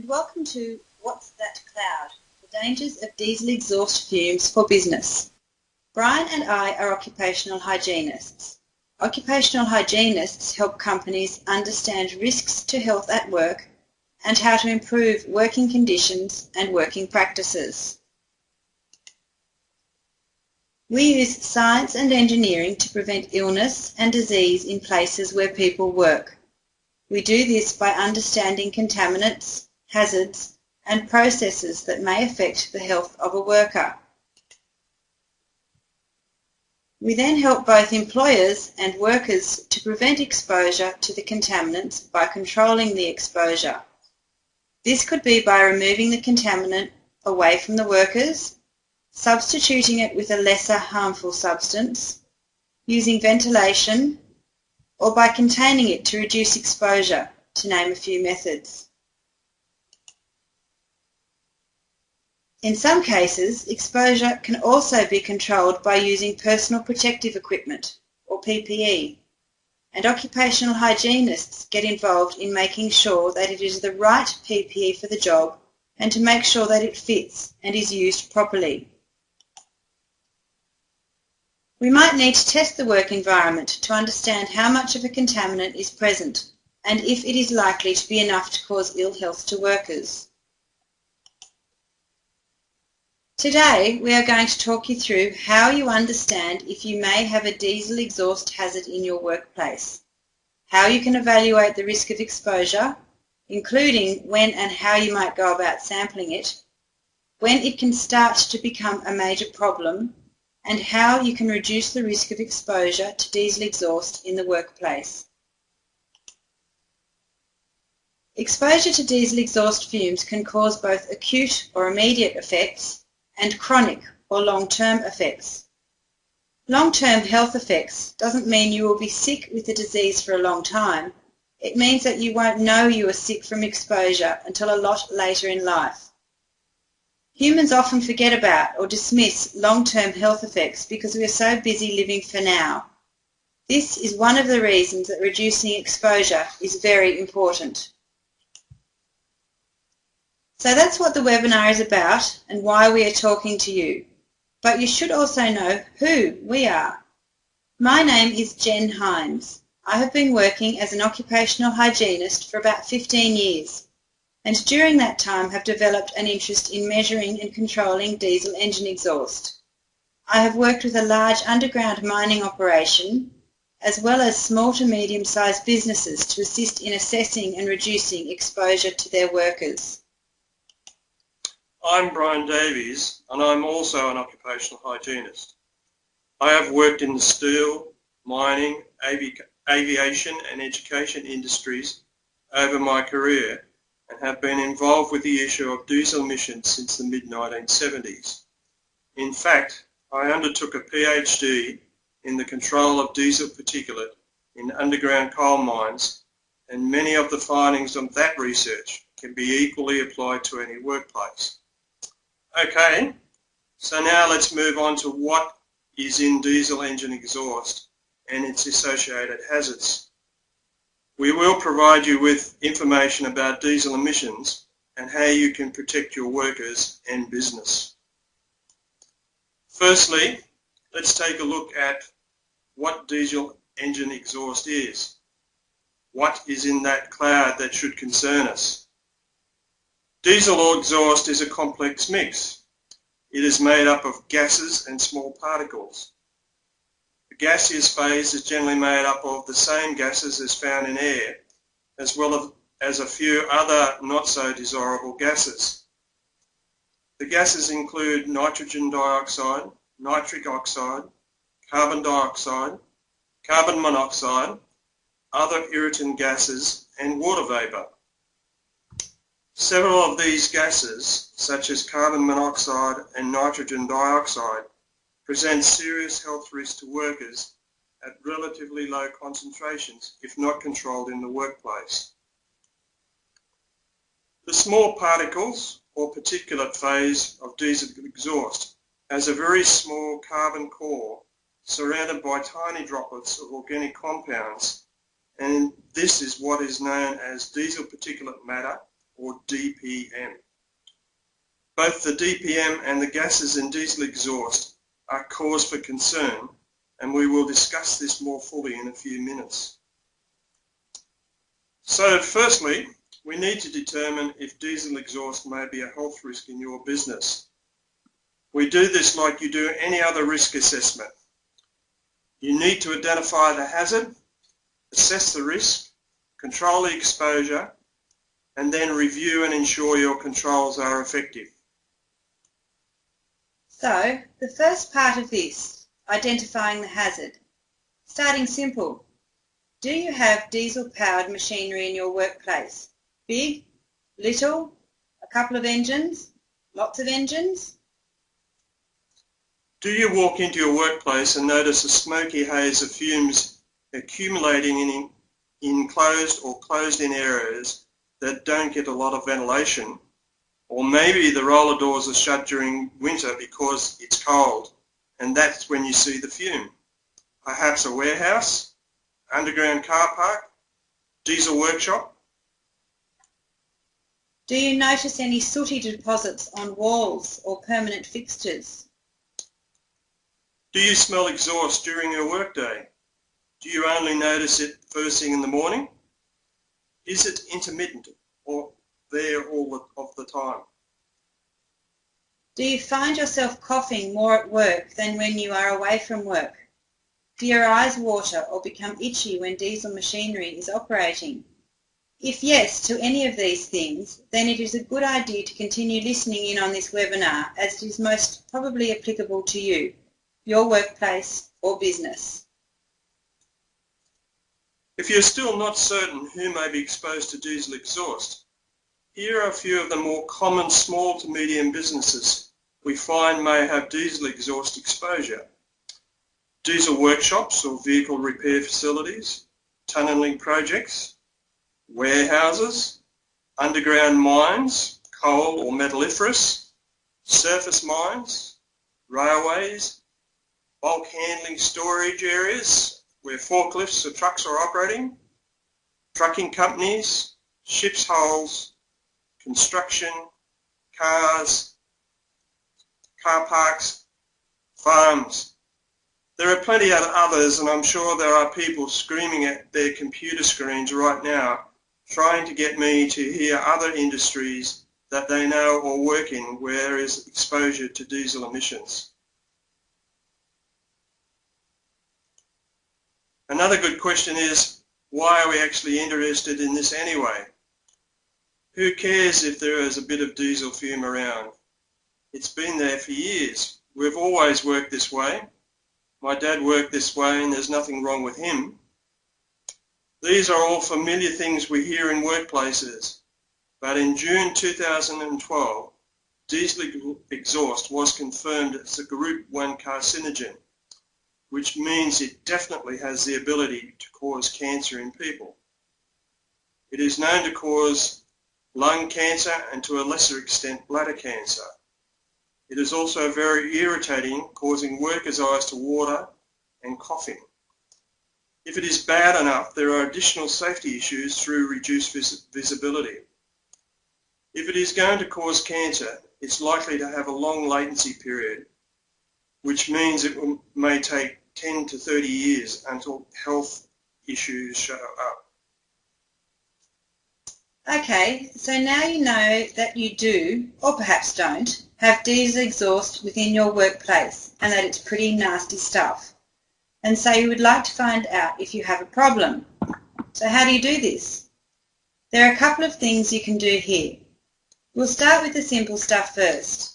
and welcome to What's That Cloud? The Dangers of Diesel Exhaust Fumes for Business. Brian and I are occupational hygienists. Occupational hygienists help companies understand risks to health at work and how to improve working conditions and working practices. We use science and engineering to prevent illness and disease in places where people work. We do this by understanding contaminants, hazards, and processes that may affect the health of a worker. We then help both employers and workers to prevent exposure to the contaminants by controlling the exposure. This could be by removing the contaminant away from the workers substituting it with a lesser harmful substance, using ventilation, or by containing it to reduce exposure, to name a few methods. In some cases, exposure can also be controlled by using personal protective equipment, or PPE, and occupational hygienists get involved in making sure that it is the right PPE for the job and to make sure that it fits and is used properly. We might need to test the work environment to understand how much of a contaminant is present and if it is likely to be enough to cause ill health to workers. Today we are going to talk you through how you understand if you may have a diesel exhaust hazard in your workplace, how you can evaluate the risk of exposure, including when and how you might go about sampling it, when it can start to become a major problem and how you can reduce the risk of exposure to diesel exhaust in the workplace. Exposure to diesel exhaust fumes can cause both acute or immediate effects and chronic or long-term effects. Long-term health effects doesn't mean you will be sick with the disease for a long time. It means that you won't know you are sick from exposure until a lot later in life. Humans often forget about or dismiss long-term health effects because we are so busy living for now. This is one of the reasons that reducing exposure is very important. So that's what the webinar is about and why we are talking to you. But you should also know who we are. My name is Jen Hines. I have been working as an occupational hygienist for about 15 years and during that time have developed an interest in measuring and controlling diesel engine exhaust. I have worked with a large underground mining operation as well as small to medium-sized businesses to assist in assessing and reducing exposure to their workers. I'm Brian Davies and I'm also an occupational hygienist. I have worked in the steel, mining, avi aviation and education industries over my career and have been involved with the issue of diesel emissions since the mid-1970s. In fact, I undertook a PhD in the control of diesel particulate in underground coal mines and many of the findings of that research can be equally applied to any workplace. Okay, so now let's move on to what is in diesel engine exhaust and its associated hazards. We will provide you with information about diesel emissions and how you can protect your workers and business. Firstly, let's take a look at what diesel engine exhaust is. What is in that cloud that should concern us? Diesel exhaust is a complex mix. It is made up of gases and small particles The gaseous phase is generally made up of the same gases as found in air, as well as a few other not so desirable gases. The gases include nitrogen dioxide, nitric oxide, carbon dioxide, carbon monoxide, other irritant gases and water vapour. Several of these gases, such as carbon monoxide and nitrogen dioxide, present serious health risks to workers at relatively low concentrations if not controlled in the workplace. The small particles or particulate phase of diesel exhaust has a very small carbon core surrounded by tiny droplets of organic compounds and this is what is known as diesel particulate matter or DPM. Both the DPM and the gases in diesel exhaust are cause for concern and we will discuss this more fully in a few minutes. So firstly, we need to determine if diesel exhaust may be a health risk in your business. We do this like you do any other risk assessment. You need to identify the hazard, assess the risk, control the exposure, and then review and ensure your controls are effective. So, the first part of this, identifying the hazard. Starting simple. Do you have diesel-powered machinery in your workplace? Big? Little? A couple of engines? Lots of engines? Do you walk into your workplace and notice a smoky haze of fumes accumulating in enclosed or closed-in areas that don't get a lot of ventilation or maybe the roller doors are shut during winter because it's cold, and that's when you see the fume. Perhaps a warehouse, underground car park, diesel workshop. Do you notice any sooty deposits on walls or permanent fixtures? Do you smell exhaust during your workday? Do you only notice it first thing in the morning? Is it intermittent or there all of the time. Do you find yourself coughing more at work than when you are away from work? Do your eyes water or become itchy when diesel machinery is operating? If yes to any of these things, then it is a good idea to continue listening in on this webinar as it is most probably applicable to you, your workplace or business. If you're still not certain who may be exposed to diesel exhaust, here are a few of the more common small to medium businesses we find may have diesel exhaust exposure. Diesel workshops or vehicle repair facilities, tunnelling projects, warehouses, underground mines, coal or metalliferous, surface mines, railways, bulk handling storage areas where forklifts or trucks are operating, trucking companies, ship's hulls, construction, cars, car parks, farms. There are plenty of others and I'm sure there are people screaming at their computer screens right now trying to get me to hear other industries that they know or work in where is exposure to diesel emissions. Another good question is, why are we actually interested in this anyway? Who cares if there is a bit of diesel fume around? It's been there for years. We've always worked this way. My dad worked this way and there's nothing wrong with him. These are all familiar things we hear in workplaces. But in June 2012, diesel exhaust was confirmed as a group 1 carcinogen, which means it definitely has the ability to cause cancer in people. It is known to cause lung cancer and to a lesser extent bladder cancer. It is also very irritating, causing workers' eyes to water and coughing. If it is bad enough, there are additional safety issues through reduced vis visibility. If it is going to cause cancer, it's likely to have a long latency period, which means it will, may take 10 to 30 years until health issues show up. Okay, so now you know that you do, or perhaps don't, have diesel exhaust within your workplace and that it's pretty nasty stuff. And so you would like to find out if you have a problem. So how do you do this? There are a couple of things you can do here. We'll start with the simple stuff first.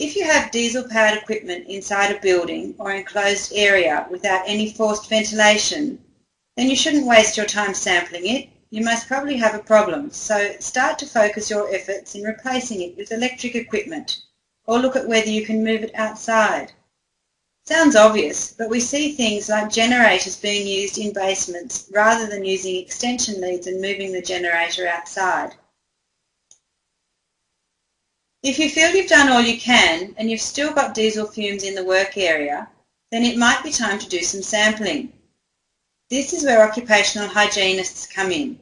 If you have diesel-powered equipment inside a building or enclosed area without any forced ventilation, then you shouldn't waste your time sampling it you must probably have a problem, so start to focus your efforts in replacing it with electric equipment, or look at whether you can move it outside. Sounds obvious, but we see things like generators being used in basements rather than using extension leads and moving the generator outside. If you feel you've done all you can and you've still got diesel fumes in the work area, then it might be time to do some sampling. This is where occupational hygienists come in.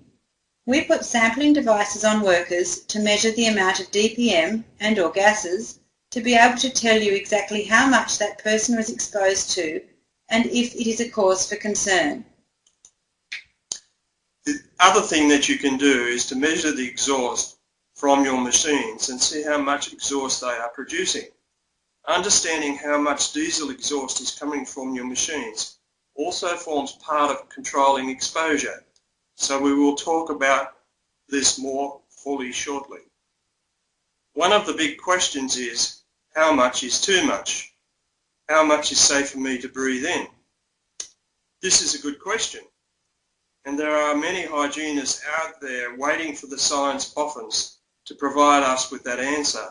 We put sampling devices on workers to measure the amount of DPM and or gases to be able to tell you exactly how much that person was exposed to and if it is a cause for concern. The other thing that you can do is to measure the exhaust from your machines and see how much exhaust they are producing. Understanding how much diesel exhaust is coming from your machines also forms part of controlling exposure. So we will talk about this more fully shortly. One of the big questions is, how much is too much? How much is safe for me to breathe in? This is a good question. And there are many hygienists out there waiting for the science boffins to provide us with that answer.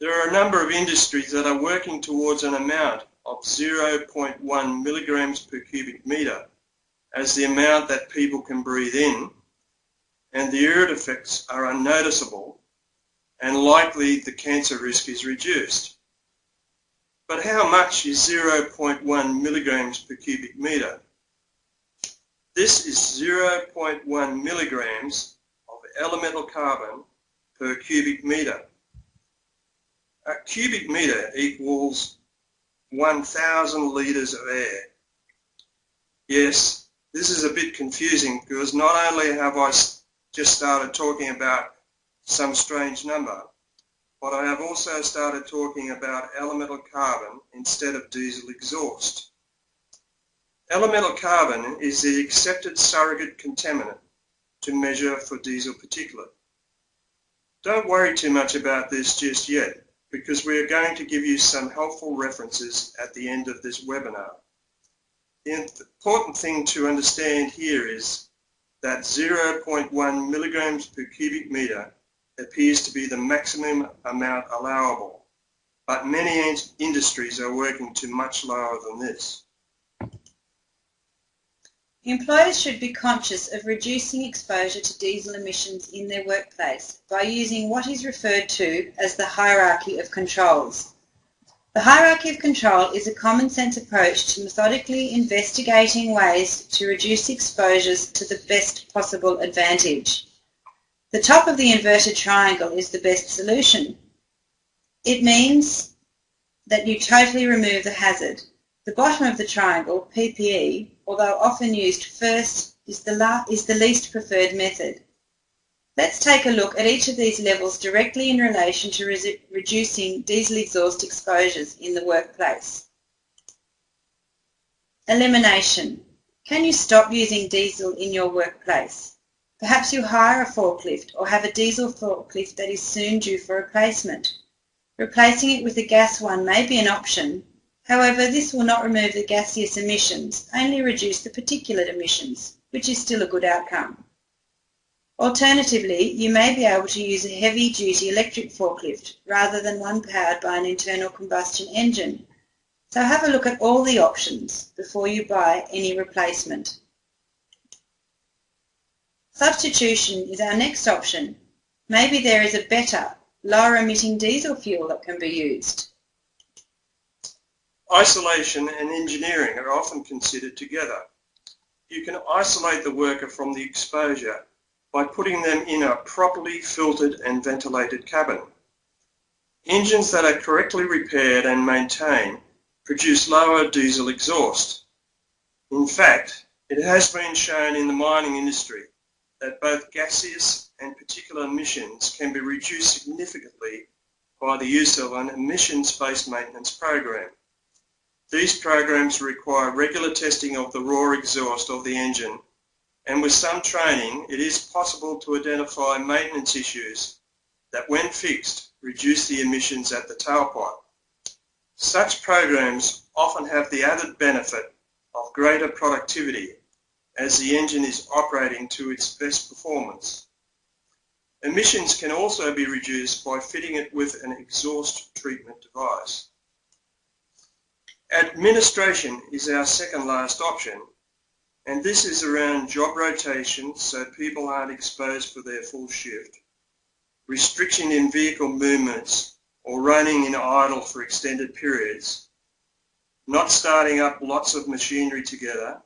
There are a number of industries that are working towards an amount of 0.1 milligrams per cubic metre as the amount that people can breathe in and the irrit effects are unnoticeable and likely the cancer risk is reduced. But how much is 0.1 milligrams per cubic metre? This is 0.1 milligrams elemental carbon per cubic metre. A cubic metre equals 1,000 litres of air. Yes, this is a bit confusing because not only have I just started talking about some strange number, but I have also started talking about elemental carbon instead of diesel exhaust. Elemental carbon is the accepted surrogate contaminant to measure for diesel particulate. Don't worry too much about this just yet because we are going to give you some helpful references at the end of this webinar. The important thing to understand here is that 0.1 milligrams per cubic metre appears to be the maximum amount allowable, but many industries are working to much lower than this. Employers should be conscious of reducing exposure to diesel emissions in their workplace by using what is referred to as the hierarchy of controls. The hierarchy of control is a common sense approach to methodically investigating ways to reduce exposures to the best possible advantage. The top of the inverted triangle is the best solution. It means that you totally remove the hazard. The bottom of the triangle, PPE, although often used first, is the, is the least preferred method. Let's take a look at each of these levels directly in relation to re reducing diesel exhaust exposures in the workplace. Elimination. Can you stop using diesel in your workplace? Perhaps you hire a forklift or have a diesel forklift that is soon due for replacement. Replacing it with a gas one may be an option. However, this will not remove the gaseous emissions, only reduce the particulate emissions, which is still a good outcome. Alternatively, you may be able to use a heavy-duty electric forklift rather than one powered by an internal combustion engine. So have a look at all the options before you buy any replacement. Substitution is our next option. Maybe there is a better, lower emitting diesel fuel that can be used. Isolation and engineering are often considered together. You can isolate the worker from the exposure by putting them in a properly filtered and ventilated cabin. Engines that are correctly repaired and maintained produce lower diesel exhaust. In fact, it has been shown in the mining industry that both gaseous and particulate emissions can be reduced significantly by the use of an emissions-based maintenance program. These programs require regular testing of the raw exhaust of the engine and with some training it is possible to identify maintenance issues that when fixed reduce the emissions at the tailpipe. Such programs often have the added benefit of greater productivity as the engine is operating to its best performance. Emissions can also be reduced by fitting it with an exhaust treatment device. Administration is our second last option and this is around job rotation so people aren't exposed for their full shift, restriction in vehicle movements or running in idle for extended periods, not starting up lots of machinery together,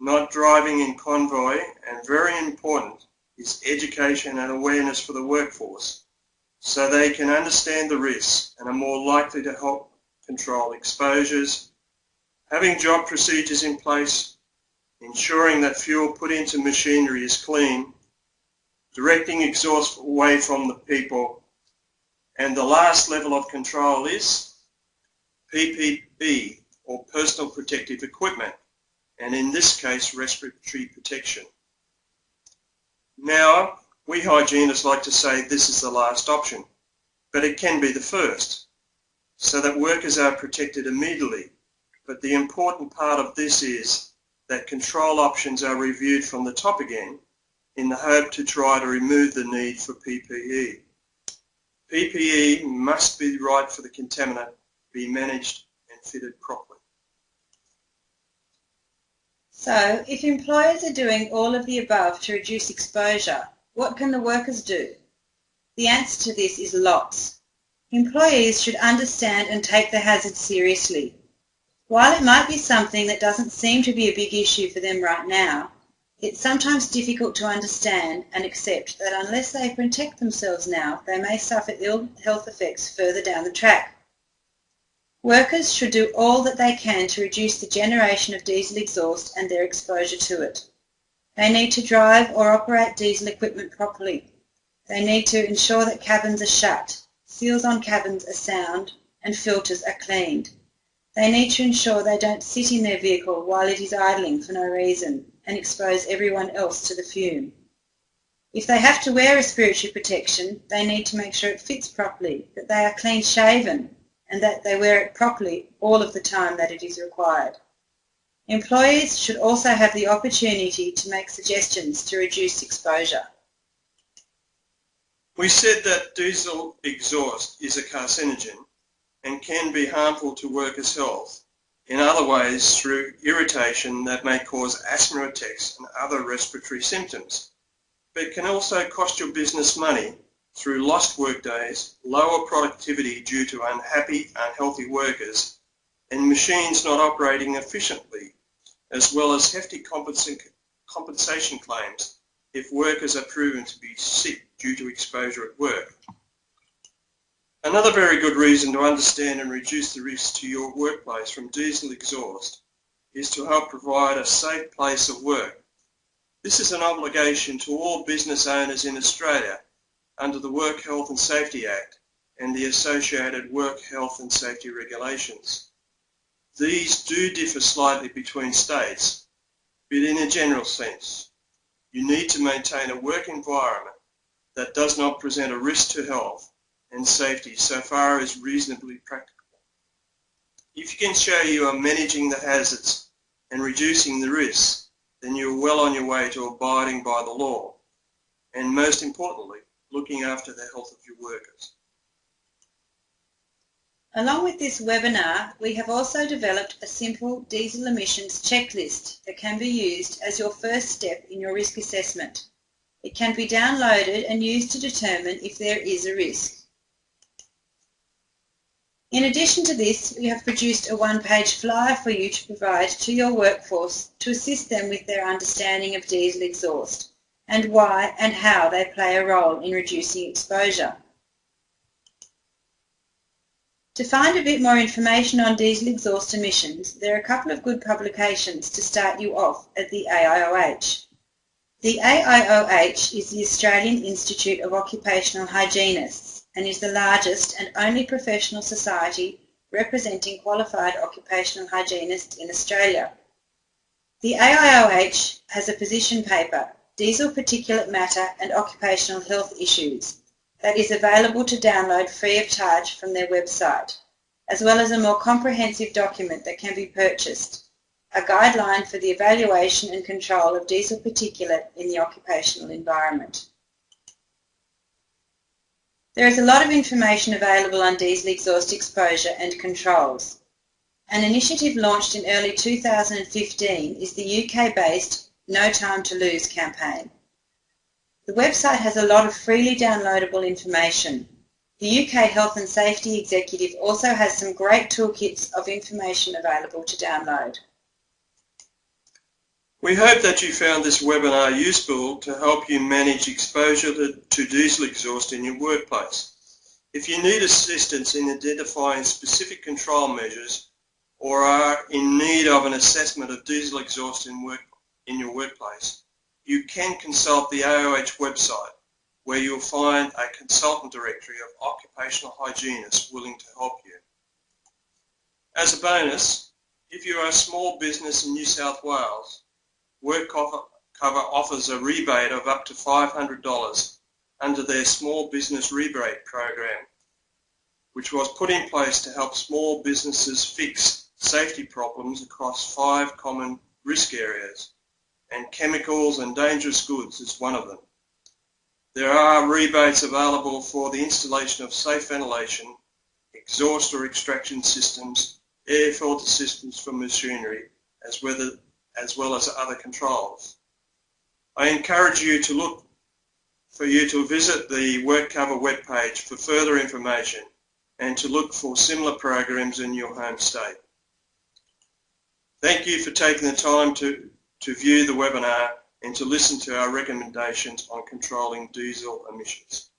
not driving in convoy, and very important is education and awareness for the workforce so they can understand the risks and are more likely to help control exposures, having job procedures in place, ensuring that fuel put into machinery is clean, directing exhaust away from the people, and the last level of control is PPE or personal protective equipment, and in this case respiratory protection. Now, we hygienists like to say this is the last option, but it can be the first, so that workers are protected immediately. But the important part of this is that control options are reviewed from the top again in the hope to try to remove the need for PPE. PPE must be right for the contaminant, be managed and fitted properly. So, if employers are doing all of the above to reduce exposure, what can the workers do? The answer to this is lots. Employees should understand and take the hazard seriously. While it might be something that doesn't seem to be a big issue for them right now, it's sometimes difficult to understand and accept that unless they protect themselves now, they may suffer ill health effects further down the track. Workers should do all that they can to reduce the generation of diesel exhaust and their exposure to it. They need to drive or operate diesel equipment properly. They need to ensure that cabins are shut, seals on cabins are sound, and filters are cleaned. They need to ensure they don't sit in their vehicle while it is idling for no reason and expose everyone else to the fume. If they have to wear respiratory protection, they need to make sure it fits properly, that they are clean shaven, and that they wear it properly all of the time that it is required. Employees should also have the opportunity to make suggestions to reduce exposure. We said that diesel exhaust is a carcinogen and can be harmful to workers' health in other ways through irritation that may cause asthma attacks and other respiratory symptoms. But can also cost your business money through lost workdays, lower productivity due to unhappy, unhealthy workers, and machines not operating efficiently as well as hefty compensation claims if workers are proven to be sick due to exposure at work. Another very good reason to understand and reduce the risks to your workplace from diesel exhaust is to help provide a safe place of work. This is an obligation to all business owners in Australia under the Work Health and Safety Act and the associated Work Health and Safety Regulations. These do differ slightly between states, but in a general sense, you need to maintain a work environment that does not present a risk to health and safety so far as reasonably practicable. If you can show you are managing the hazards and reducing the risks, then you are well on your way to abiding by the law and most importantly, looking after the health of your workers. Along with this webinar, we have also developed a simple diesel emissions checklist that can be used as your first step in your risk assessment. It can be downloaded and used to determine if there is a risk. In addition to this, we have produced a one-page flyer for you to provide to your workforce to assist them with their understanding of diesel exhaust and why and how they play a role in reducing exposure. To find a bit more information on diesel exhaust emissions, there are a couple of good publications to start you off at the AIOH. The AIOH is the Australian Institute of Occupational Hygienists and is the largest and only professional society representing qualified occupational hygienists in Australia. The AIOH has a position paper, Diesel Particulate Matter and Occupational Health Issues, that is available to download free of charge from their website, as well as a more comprehensive document that can be purchased, a guideline for the evaluation and control of diesel particulate in the occupational environment. There is a lot of information available on diesel exhaust exposure and controls. An initiative launched in early 2015 is the UK-based No Time to Lose campaign. The website has a lot of freely downloadable information. The UK Health and Safety Executive also has some great toolkits of information available to download. We hope that you found this webinar useful to help you manage exposure to diesel exhaust in your workplace. If you need assistance in identifying specific control measures or are in need of an assessment of diesel exhaust in, work, in your workplace, you can consult the AIOH website where you'll find a consultant directory of occupational hygienists willing to help you. As a bonus, if you are a small business in New South Wales, WorkCover offers a rebate of up to $500 under their Small Business Rebate Program, which was put in place to help small businesses fix safety problems across five common risk areas, and chemicals and dangerous goods is one of them. There are rebates available for the installation of safe ventilation, exhaust or extraction systems, air filter systems for machinery, as well as well as other controls. I encourage you to look for you to visit the WorkCover webpage for further information and to look for similar programs in your home state. Thank you for taking the time to, to view the webinar and to listen to our recommendations on controlling diesel emissions.